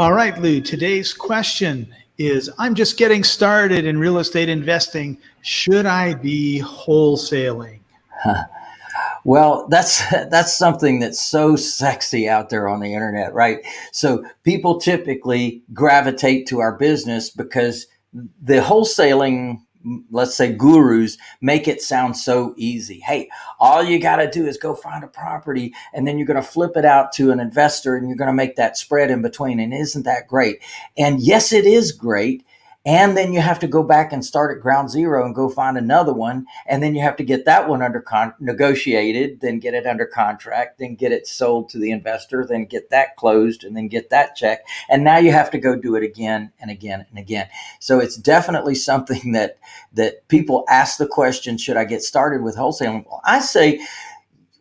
All right, Lou, today's question is I'm just getting started in real estate investing. Should I be wholesaling? Well, that's that's something that's so sexy out there on the internet, right? So people typically gravitate to our business because the wholesaling let's say gurus make it sound so easy. Hey, all you got to do is go find a property and then you're going to flip it out to an investor and you're going to make that spread in between. And isn't that great? And yes, it is great. And then you have to go back and start at ground zero and go find another one. And then you have to get that one under con- negotiated, then get it under contract, then get it sold to the investor, then get that closed and then get that check. And now you have to go do it again and again and again. So it's definitely something that, that people ask the question, should I get started with wholesaling? Well, I say,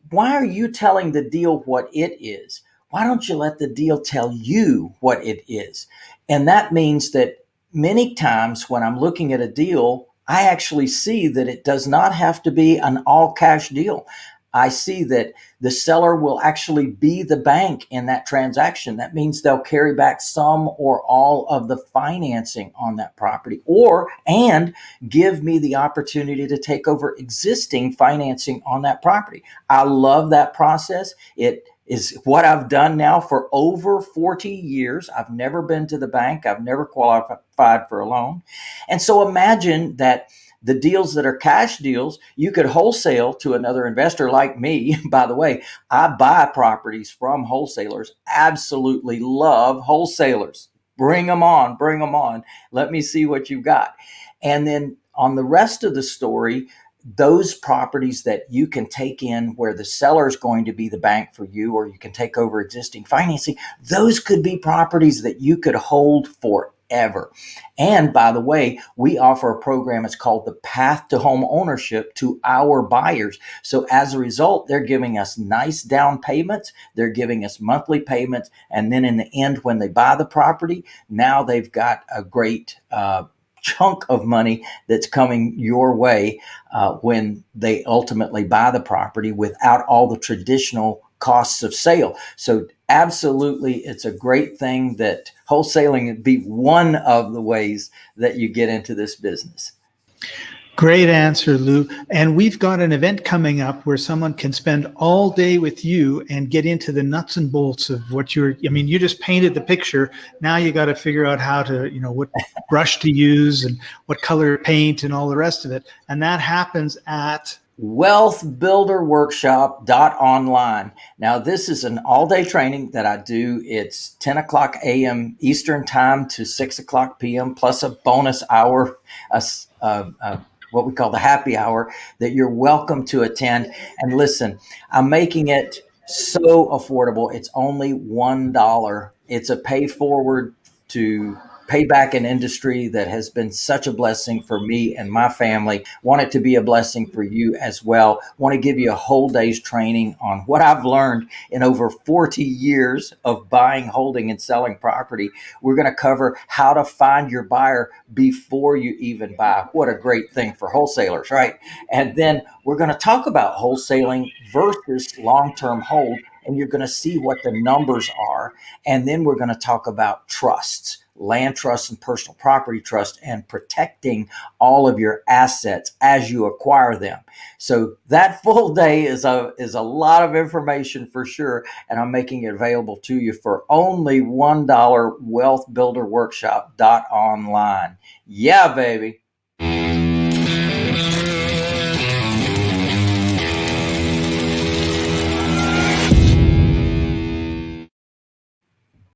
why are you telling the deal what it is? Why don't you let the deal tell you what it is? And that means that many times when I'm looking at a deal, I actually see that it does not have to be an all cash deal. I see that the seller will actually be the bank in that transaction. That means they'll carry back some or all of the financing on that property or and give me the opportunity to take over existing financing on that property. I love that process. It is what I've done now for over 40 years. I've never been to the bank. I've never qualified for a loan. And so imagine that the deals that are cash deals, you could wholesale to another investor like me. By the way, I buy properties from wholesalers. Absolutely love wholesalers. Bring them on, bring them on. Let me see what you've got. And then on the rest of the story, those properties that you can take in where the seller is going to be the bank for you or you can take over existing financing those could be properties that you could hold forever. And by the way we offer a program it's called the path to home ownership to our buyers. So as a result they're giving us nice down payments they're giving us monthly payments and then in the end when they buy the property now they've got a great uh, chunk of money that's coming your way uh, when they ultimately buy the property without all the traditional costs of sale. So absolutely, it's a great thing that wholesaling would be one of the ways that you get into this business. Great answer, Lou. And we've got an event coming up where someone can spend all day with you and get into the nuts and bolts of what you're, I mean, you just painted the picture. Now you got to figure out how to, you know, what brush to use and what color paint and all the rest of it. And that happens at wealthbuilderworkshop.online. Now, this is an all day training that I do. It's 10 o'clock a.m. Eastern time to 6 o'clock p.m., plus a bonus hour, a, a, a what we call the happy hour that you're welcome to attend. And listen, I'm making it so affordable. It's only $1. It's a pay forward to pay back an industry that has been such a blessing for me and my family. Want it to be a blessing for you as well. Want to give you a whole day's training on what I've learned in over 40 years of buying, holding, and selling property. We're going to cover how to find your buyer before you even buy. What a great thing for wholesalers, right? And then we're going to talk about wholesaling versus long term hold and you're going to see what the numbers are. And then we're going to talk about trusts land trust and personal property trust and protecting all of your assets as you acquire them. So that full day is a is a lot of information for sure and I'm making it available to you for only $1 wealthbuilderworkshop.online. Yeah, baby.